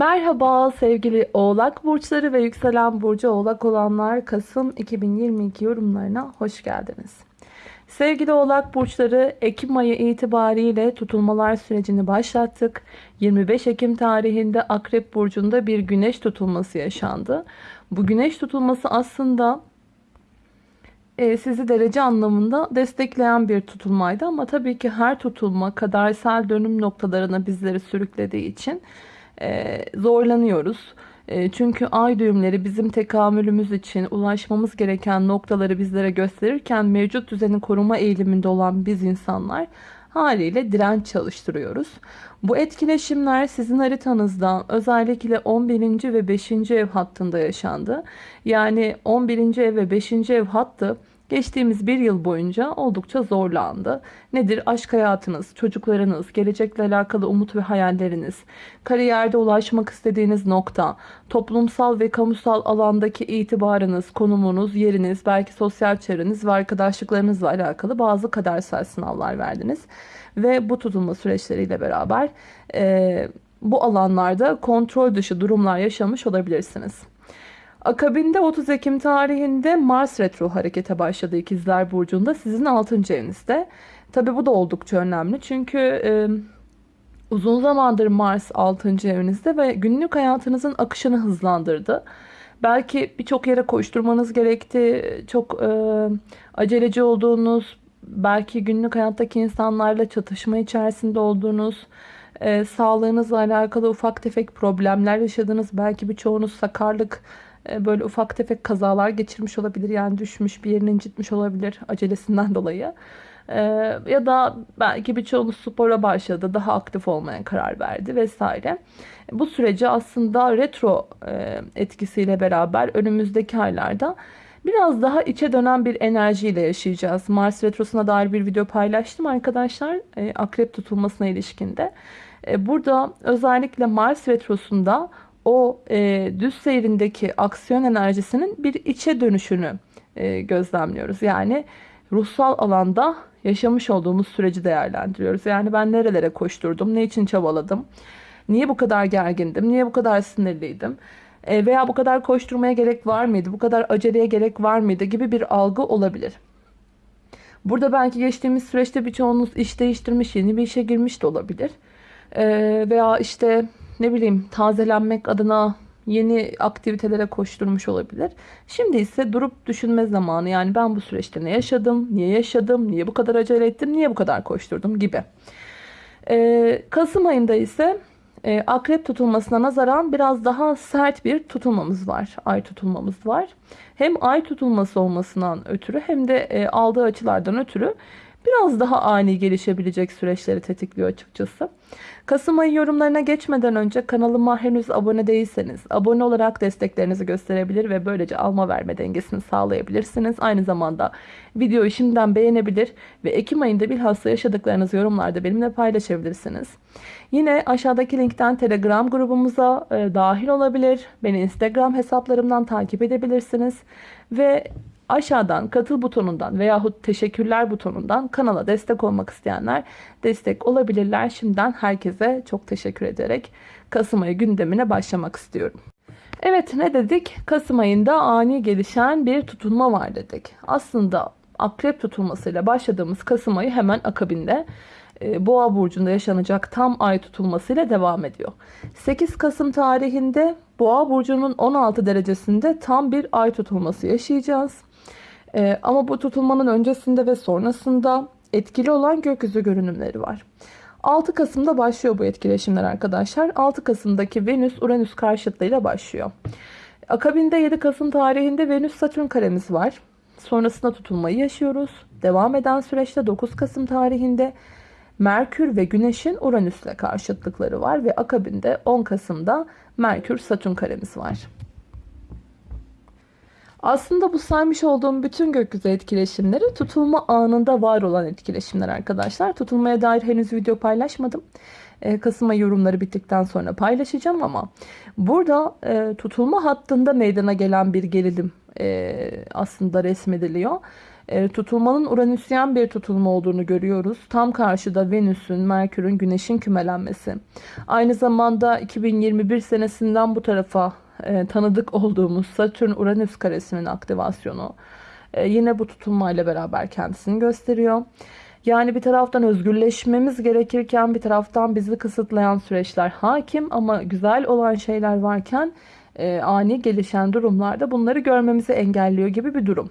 Merhaba sevgili oğlak burçları ve yükselen burcu oğlak olanlar Kasım 2022 yorumlarına hoş geldiniz. Sevgili oğlak burçları Ekim ayı itibariyle tutulmalar sürecini başlattık. 25 Ekim tarihinde Akrep burcunda bir güneş tutulması yaşandı. Bu güneş tutulması aslında e, sizi derece anlamında destekleyen bir tutulmaydı ama tabii ki her tutulma kadersel dönüm noktalarına bizleri sürüklediği için e, zorlanıyoruz. E, çünkü ay düğümleri bizim tekamülümüz için ulaşmamız gereken noktaları bizlere gösterirken mevcut düzeni koruma eğiliminde olan biz insanlar haliyle direnç çalıştırıyoruz. Bu etkileşimler sizin haritanızda özellikle 11. ve 5. ev hattında yaşandı. Yani 11. ev ve 5. ev hattı Geçtiğimiz bir yıl boyunca oldukça zorlandı. Nedir? Aşk hayatınız, çocuklarınız, gelecekle alakalı umut ve hayalleriniz, kariyerde ulaşmak istediğiniz nokta, toplumsal ve kamusal alandaki itibarınız, konumunuz, yeriniz, belki sosyal çevreniz ve arkadaşlıklarınızla alakalı bazı kadersel sınavlar verdiniz. Ve bu tutulma süreçleriyle beraber e, bu alanlarda kontrol dışı durumlar yaşamış olabilirsiniz. Akabinde 30 Ekim tarihinde Mars retro harekete başladı İkizler Burcu'nda sizin 6. evinizde. Tabi bu da oldukça önemli çünkü e, uzun zamandır Mars 6. evinizde ve günlük hayatınızın akışını hızlandırdı. Belki birçok yere koşturmanız gerekti, çok e, aceleci olduğunuz, belki günlük hayattaki insanlarla çatışma içerisinde olduğunuz, e, sağlığınızla alakalı ufak tefek problemler yaşadınız. Belki birçoğunuz sakarlık, böyle ufak tefek kazalar geçirmiş olabilir. Yani düşmüş bir yerini incitmiş olabilir acelesinden dolayı. Ee, ya da belki birçoğunuz spora başladı, daha aktif olmaya karar verdi vesaire. Bu süreci aslında retro e, etkisiyle beraber önümüzdeki aylarda biraz daha içe dönen bir enerjiyle yaşayacağız. Mars retrosuna dair bir video paylaştım arkadaşlar. E, akrep tutulmasına ilişkinde. E, burada özellikle Mars retrosunda o e, düz seyrindeki aksiyon enerjisinin bir içe dönüşünü e, gözlemliyoruz. Yani ruhsal alanda yaşamış olduğumuz süreci değerlendiriyoruz. Yani ben nerelere koşturdum, ne için çabaladım, niye bu kadar gergindim, niye bu kadar sinirliydim e, veya bu kadar koşturmaya gerek var mıydı, bu kadar aceleye gerek var mıydı gibi bir algı olabilir. Burada belki geçtiğimiz süreçte birçoğunuz iş değiştirmiş, yeni bir işe girmiş de olabilir. E, veya işte ne bileyim tazelenmek adına yeni aktivitelere koşturmuş olabilir. Şimdi ise durup düşünme zamanı. Yani ben bu süreçte ne yaşadım, niye yaşadım, niye bu kadar acele ettim, niye bu kadar koşturdum gibi. Ee, Kasım ayında ise e, akrep tutulmasına nazaran biraz daha sert bir tutulmamız var. Ay tutulmamız var. Hem ay tutulması olmasından ötürü hem de e, aldığı açılardan ötürü biraz daha ani gelişebilecek süreçleri tetikliyor açıkçası. Kasım ayı yorumlarına geçmeden önce kanalıma henüz abone değilseniz abone olarak desteklerinizi gösterebilir ve böylece alma verme dengesini sağlayabilirsiniz. Aynı zamanda videoyu şimdiden beğenebilir ve Ekim ayında bilhassa yaşadıklarınızı yorumlarda benimle paylaşabilirsiniz. Yine aşağıdaki linkten Telegram grubumuza e, dahil olabilir. Beni Instagram hesaplarımdan takip edebilirsiniz. Ve Aşağıdan katıl butonundan veyahut teşekkürler butonundan kanala destek olmak isteyenler destek olabilirler. Şimdiden herkese çok teşekkür ederek Kasım ayı gündemine başlamak istiyorum. Evet ne dedik? Kasım ayında ani gelişen bir tutulma var dedik. Aslında akrep tutulmasıyla başladığımız Kasım ayı hemen akabinde e, Boğa burcunda yaşanacak tam ay tutulmasıyla devam ediyor. 8 Kasım tarihinde Boğa burcunun 16 derecesinde tam bir ay tutulması yaşayacağız. Ee, ama bu tutulmanın öncesinde ve sonrasında etkili olan gökyüzü görünümleri var. 6 Kasım'da başlıyor bu etkileşimler arkadaşlar. 6 Kasım'daki Venüs-Uranüs karşıtlığıyla başlıyor. Akabinde 7 Kasım tarihinde Venüs-Satürn karemiz var. Sonrasında tutulmayı yaşıyoruz. Devam eden süreçte 9 Kasım tarihinde Merkür ve Güneş'in Uranüs'le karşıtlıkları var ve akabinde 10 Kasım'da Merkür-Satürn karemiz var. Aslında bu saymış olduğum bütün gökyüzü etkileşimleri tutulma anında var olan etkileşimler arkadaşlar. Tutulmaya dair henüz video paylaşmadım. Ee, Kasım ayı yorumları bittikten sonra paylaşacağım ama burada e, tutulma hattında meydana gelen bir gerilim e, aslında resmediliyor. E, tutulmanın Uranüsyen bir tutulma olduğunu görüyoruz. Tam karşıda Venüs'ün, Merkür'ün, Güneş'in kümelenmesi. Aynı zamanda 2021 senesinden bu tarafa e, tanıdık olduğumuz Satürn-Uranüs karesinin aktivasyonu. E, yine bu tutulmayla beraber kendisini gösteriyor. Yani bir taraftan özgürleşmemiz gerekirken bir taraftan bizi kısıtlayan süreçler hakim ama güzel olan şeyler varken e, ani gelişen durumlarda bunları görmemizi engelliyor gibi bir durum.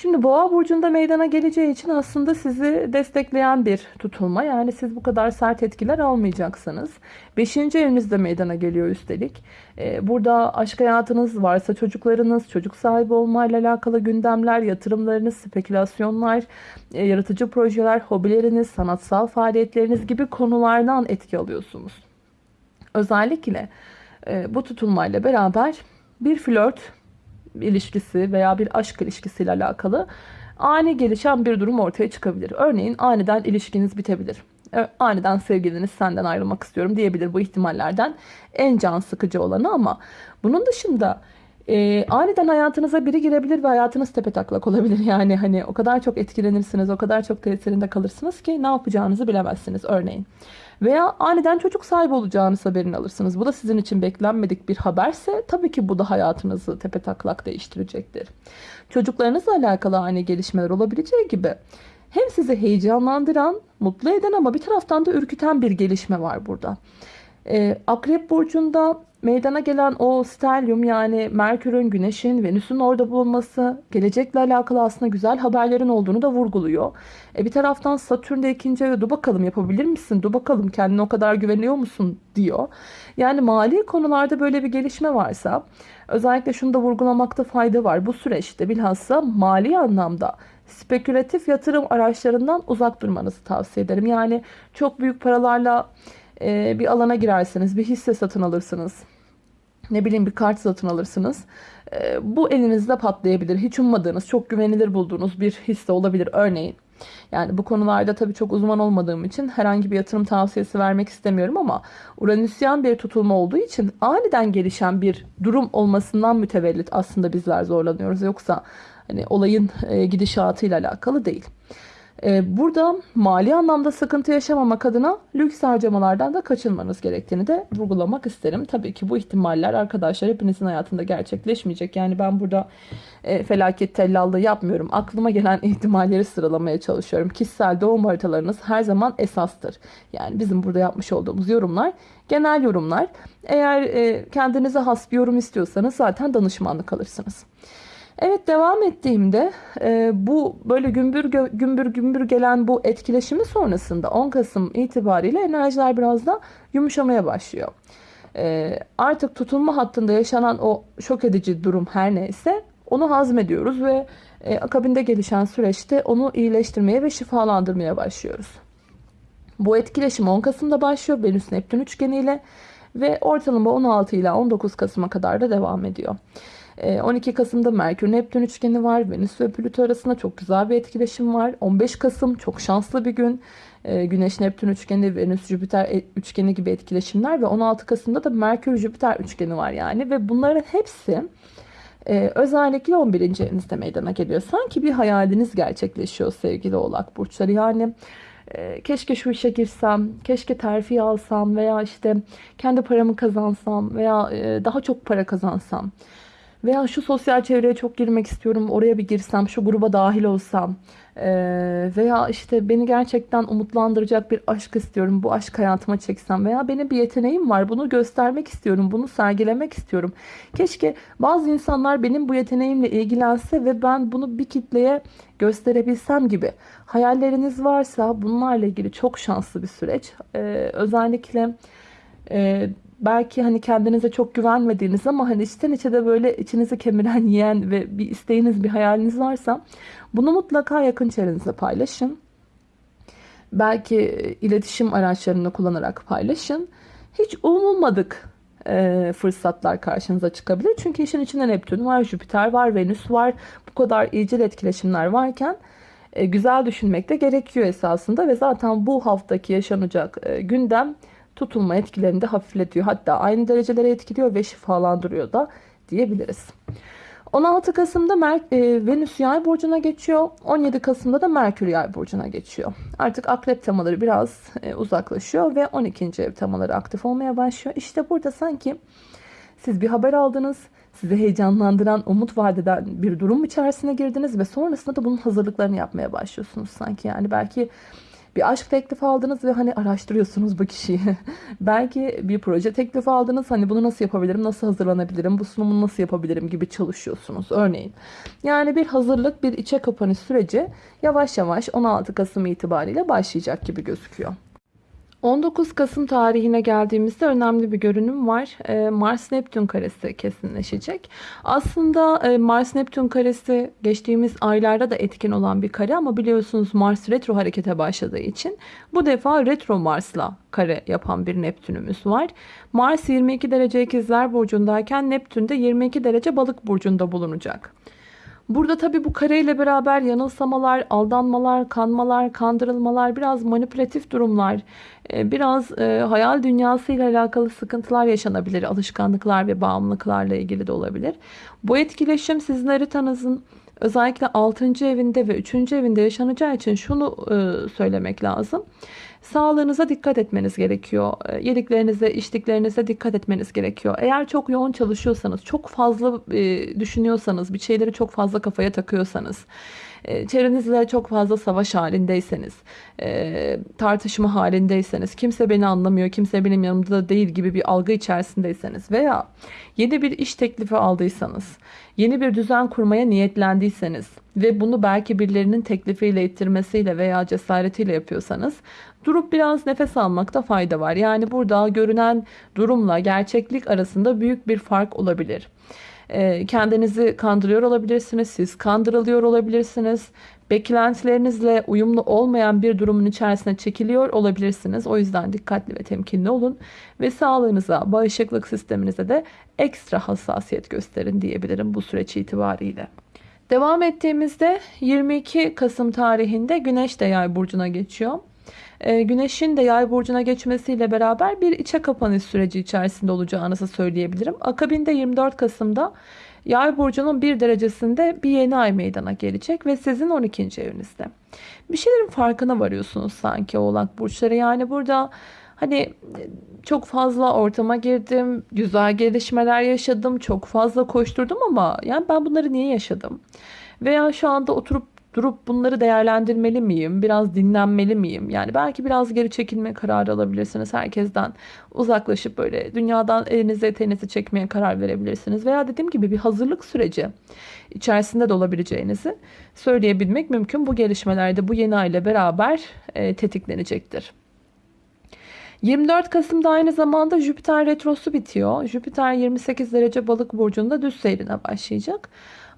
Şimdi boğa burcunda meydana geleceği için aslında sizi destekleyen bir tutulma. Yani siz bu kadar sert etkiler almayacaksınız. Beşinci evinizde meydana geliyor üstelik. Ee, burada aşk hayatınız varsa çocuklarınız, çocuk sahibi olmayla alakalı gündemler, yatırımlarınız, spekülasyonlar, e, yaratıcı projeler, hobileriniz, sanatsal faaliyetleriniz gibi konulardan etki alıyorsunuz. Özellikle e, bu tutulmayla beraber bir flört ilişkisi veya bir aşk ilişkisiyle alakalı ani gelişen bir durum ortaya çıkabilir. Örneğin aniden ilişkiniz bitebilir. Aniden sevgiliniz senden ayrılmak istiyorum diyebilir bu ihtimallerden en can sıkıcı olanı ama bunun dışında e, aniden hayatınıza biri girebilir ve hayatınız tepe taklak olabilir. Yani hani o kadar çok etkilenirsiniz, o kadar çok tesirinde kalırsınız ki ne yapacağınızı bilemezsiniz örneğin. Veya aniden çocuk sahibi olacağınız haberini alırsınız. Bu da sizin için beklenmedik bir haberse tabii ki bu da hayatınızı tepe taklak değiştirecektir. Çocuklarınızla alakalı ani gelişmeler olabileceği gibi hem sizi heyecanlandıran, mutlu eden ama bir taraftan da ürküten bir gelişme var burada. Ee, Akrep Burcu'nda meydana gelen o stelyum yani Merkür'ün, Güneş'in, Venüs'ün orada bulunması gelecekle alakalı aslında güzel haberlerin olduğunu da vurguluyor. E bir taraftan Satürn de ikinci eve dur bakalım yapabilir misin? Dur bakalım kendine o kadar güveniyor musun? diyor. Yani mali konularda böyle bir gelişme varsa özellikle şunu da vurgulamakta fayda var. Bu süreçte bilhassa mali anlamda spekülatif yatırım araçlarından uzak durmanızı tavsiye ederim. Yani çok büyük paralarla e, bir alana girersiniz, bir hisse satın alırsınız. Ne bileyim bir kart satın alırsınız. E, bu elinizde patlayabilir. Hiç ummadığınız, çok güvenilir bulduğunuz bir hisse olabilir örneğin. Yani bu konularda tabii çok uzman olmadığım için herhangi bir yatırım tavsiyesi vermek istemiyorum ama Uranüsyen bir tutulma olduğu için aniden gelişen bir durum olmasından mütevellit aslında bizler zorlanıyoruz. Yoksa hani olayın e, gidişatıyla alakalı değil. Ee, burada mali anlamda sıkıntı yaşamamak adına lüks harcamalardan da kaçınmanız gerektiğini de vurgulamak isterim. Tabii ki bu ihtimaller arkadaşlar hepinizin hayatında gerçekleşmeyecek. Yani ben burada e, felaket tellallığı yapmıyorum. Aklıma gelen ihtimalleri sıralamaya çalışıyorum. Kişisel doğum haritalarınız her zaman esastır. Yani bizim burada yapmış olduğumuz yorumlar genel yorumlar. Eğer e, kendinize has bir yorum istiyorsanız zaten danışmanlık alırsınız. Evet devam ettiğimde e, bu böyle gümbür gümbür gümbür gelen bu etkileşimi sonrasında 10 Kasım itibariyle enerjiler biraz da yumuşamaya başlıyor. E, artık tutulma hattında yaşanan o şok edici durum her neyse onu hazmediyoruz ve e, akabinde gelişen süreçte onu iyileştirmeye ve şifalandırmaya başlıyoruz. Bu etkileşim 10 Kasım'da başlıyor Venüs Neptün üçgeniyle ve ortalama 16 ile 19 Kasım'a kadar da devam ediyor. 12 ee, Kasım'da Merkür Neptün üçgeni var. Venüs ve Plüto arasında çok güzel bir etkileşim var. 15 Kasım çok şanslı bir gün. Ee, Güneş Neptün üçgeni, Venüs Jüpiter e, üçgeni gibi etkileşimler ve 16 Kasım'da da Merkür Jüpiter üçgeni var yani ve bunların hepsi e, özellikle 11. evinizde meydana geliyor. Sanki bir hayaliniz gerçekleşiyor sevgili Oğlak burçları. Yani e, keşke şu işe girsem, keşke terfi alsam veya işte kendi paramı kazansam veya daha çok para kazansam. Veya şu sosyal çevreye çok girmek istiyorum. Oraya bir girsem, şu gruba dahil olsam. Veya işte beni gerçekten umutlandıracak bir aşk istiyorum. Bu aşk hayatıma çeksem. Veya benim bir yeteneğim var. Bunu göstermek istiyorum. Bunu sergilemek istiyorum. Keşke bazı insanlar benim bu yeteneğimle ilgilense ve ben bunu bir kitleye gösterebilsem gibi. Hayalleriniz varsa bunlarla ilgili çok şanslı bir süreç. Özellikle... belki hani kendinize çok güvenmediğiniz ama hani içten içe de böyle içinizi kemiren yiyen ve bir isteğiniz bir hayaliniz varsa bunu mutlaka yakın çevrenizle paylaşın. Belki iletişim araçlarını kullanarak paylaşın. Hiç umulmadık e, fırsatlar karşınıza çıkabilir. Çünkü işin içinde Neptün var, Jüpiter var, Venüs var. Bu kadar iyicil etkileşimler varken e, güzel düşünmek de gerekiyor esasında ve zaten bu haftaki yaşanacak e, gündem tutulma etkilerini de hafifletiyor. Hatta aynı derecelere etkiliyor ve şifalandırıyor da diyebiliriz. 16 Kasım'da Mer e, Venüs yay burcuna geçiyor. 17 Kasım'da da Merkür yay burcuna geçiyor. Artık akrep temaları biraz e, uzaklaşıyor ve 12. ev temaları aktif olmaya başlıyor. İşte burada sanki siz bir haber aldınız. Sizi heyecanlandıran, umut vadeden bir durum içerisine girdiniz ve sonrasında da bunun hazırlıklarını yapmaya başlıyorsunuz sanki. Yani belki bir aşk teklifi aldınız ve hani araştırıyorsunuz bu kişiyi. Belki bir proje teklifi aldınız. Hani bunu nasıl yapabilirim, nasıl hazırlanabilirim, bu sunumu nasıl yapabilirim gibi çalışıyorsunuz örneğin. Yani bir hazırlık, bir içe kapanış süreci yavaş yavaş 16 Kasım itibariyle başlayacak gibi gözüküyor. 19 Kasım tarihine geldiğimizde önemli bir görünüm var. Ee, Mars-Neptün karesi kesinleşecek. Aslında e, Mars-Neptün karesi geçtiğimiz aylarda da etkin olan bir kare ama biliyorsunuz Mars retro harekete başladığı için bu defa retro Mars'la kare yapan bir Neptünümüz var. Mars 22 derece ikizler burcundayken Neptün de 22 derece balık burcunda bulunacak. Burada tabii bu kareyle beraber yanılsamalar, aldanmalar, kanmalar, kandırılmalar, biraz manipülatif durumlar, e, biraz e, hayal dünyası ile alakalı sıkıntılar yaşanabilir. Alışkanlıklar ve bağımlılıklarla ilgili de olabilir. Bu etkileşim sizin haritanızın özellikle 6. evinde ve 3. evinde yaşanacağı için şunu e, söylemek lazım. Sağlığınıza dikkat etmeniz gerekiyor. E, yediklerinize, içtiklerinize dikkat etmeniz gerekiyor. Eğer çok yoğun çalışıyorsanız, çok fazla e, düşünüyorsanız, bir şeyleri çok fazla kafaya takıyorsanız, e, çevrenizle çok fazla savaş halindeyseniz, tartışma halindeyseniz, kimse beni anlamıyor, kimse benim yanımda değil gibi bir algı içerisindeyseniz veya yeni bir iş teklifi aldıysanız, yeni bir düzen kurmaya niyetlendiyseniz ve bunu belki birilerinin teklifiyle ittirmesiyle veya cesaretiyle yapıyorsanız durup biraz nefes almakta fayda var. Yani burada görünen durumla gerçeklik arasında büyük bir fark olabilir. Ee, kendinizi kandırıyor olabilirsiniz, siz kandırılıyor olabilirsiniz. Beklentilerinizle uyumlu olmayan bir durumun içerisine çekiliyor olabilirsiniz. O yüzden dikkatli ve temkinli olun ve sağlığınıza, bağışıklık sisteminize de ekstra hassasiyet gösterin diyebilirim bu süreç itibariyle. Devam ettiğimizde 22 Kasım tarihinde Güneş de Yay burcuna geçiyor. Ee, güneşin de yay burcuna geçmesiyle beraber bir içe kapanış süreci içerisinde olacağınızı söyleyebilirim. Akabinde 24 Kasım'da yay burcunun bir derecesinde bir yeni ay meydana gelecek ve sizin 12. evinizde. Bir şeylerin farkına varıyorsunuz sanki oğlak burçları. Yani burada hani çok fazla ortama girdim, güzel gelişmeler yaşadım, çok fazla koşturdum ama yani ben bunları niye yaşadım? Veya şu anda oturup durup bunları değerlendirmeli miyim? Biraz dinlenmeli miyim? Yani belki biraz geri çekilme kararı alabilirsiniz. Herkesten uzaklaşıp böyle dünyadan elinizi eteğinizi çekmeye karar verebilirsiniz. Veya dediğim gibi bir hazırlık süreci içerisinde de olabileceğinizi söyleyebilmek mümkün. Bu gelişmelerde bu yeni ay ile beraber e, tetiklenecektir. 24 Kasım'da aynı zamanda Jüpiter retrosu bitiyor. Jüpiter 28 derece balık burcunda düz seyrine başlayacak.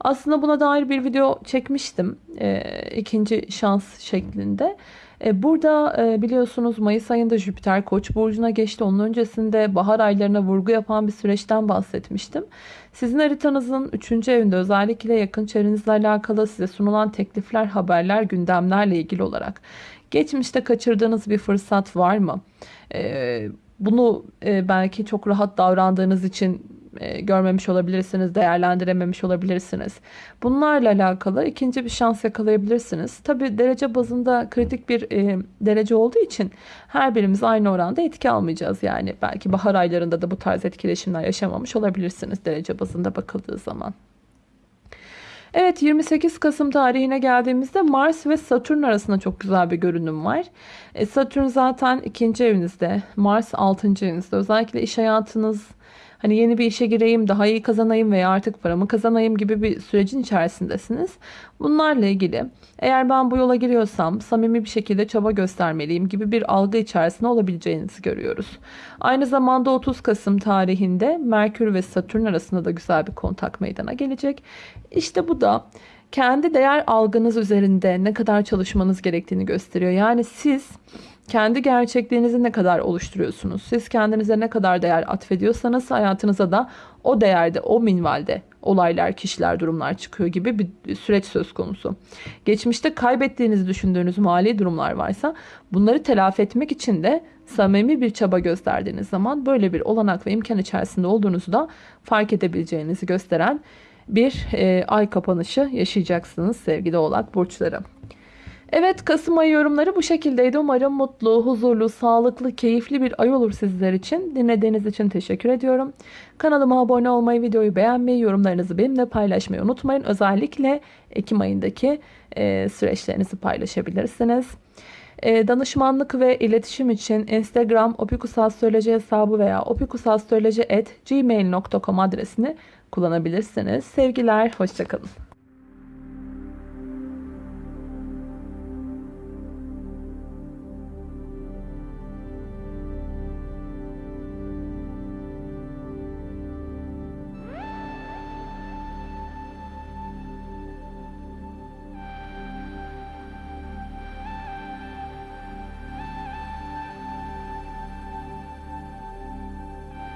Aslında buna dair bir video çekmiştim. E, ikinci şans şeklinde. E, burada e, biliyorsunuz Mayıs ayında Jüpiter Koç burcuna geçti. Onun öncesinde bahar aylarına vurgu yapan bir süreçten bahsetmiştim. Sizin haritanızın 3. evinde özellikle yakın çevrenizle alakalı size sunulan teklifler, haberler, gündemlerle ilgili olarak geçmişte kaçırdığınız bir fırsat var mı? E, bunu e, belki çok rahat davrandığınız için e, görmemiş olabilirsiniz, değerlendirememiş olabilirsiniz. Bunlarla alakalı ikinci bir şans yakalayabilirsiniz. Tabi derece bazında kritik bir e, derece olduğu için her birimiz aynı oranda etki almayacağız. Yani belki bahar aylarında da bu tarz etkileşimler yaşamamış olabilirsiniz derece bazında bakıldığı zaman. Evet 28 Kasım tarihine geldiğimizde Mars ve Satürn arasında çok güzel bir görünüm var. E, Satürn zaten ikinci evinizde, Mars altıncı evinizde. Özellikle iş hayatınız, hani yeni bir işe gireyim, daha iyi kazanayım veya artık paramı kazanayım gibi bir sürecin içerisindesiniz. Bunlarla ilgili eğer ben bu yola giriyorsam samimi bir şekilde çaba göstermeliyim gibi bir algı içerisinde olabileceğinizi görüyoruz. Aynı zamanda 30 Kasım tarihinde Merkür ve Satürn arasında da güzel bir kontak meydana gelecek. İşte bu da kendi değer algınız üzerinde ne kadar çalışmanız gerektiğini gösteriyor. Yani siz kendi gerçekliğinizi ne kadar oluşturuyorsunuz? Siz kendinize ne kadar değer atfediyorsanız hayatınıza da o değerde, o minvalde olaylar, kişiler, durumlar çıkıyor gibi bir süreç söz konusu. Geçmişte kaybettiğinizi düşündüğünüz mali durumlar varsa bunları telafi etmek için de samimi bir çaba gösterdiğiniz zaman böyle bir olanak ve imkan içerisinde olduğunuzu da fark edebileceğinizi gösteren bir e, ay kapanışı yaşayacaksınız sevgili oğlak burçları. Evet Kasım ayı yorumları bu şekildeydi. Umarım mutlu, huzurlu, sağlıklı, keyifli bir ay olur sizler için. Dinlediğiniz için teşekkür ediyorum. Kanalıma abone olmayı, videoyu beğenmeyi, yorumlarınızı benimle paylaşmayı unutmayın. Özellikle Ekim ayındaki e, süreçlerinizi paylaşabilirsiniz. E, danışmanlık ve iletişim için Instagram opikusastroloji hesabı veya opikusastroloji.gmail.com adresini kullanabilirsiniz. Sevgiler, hoşçakalın.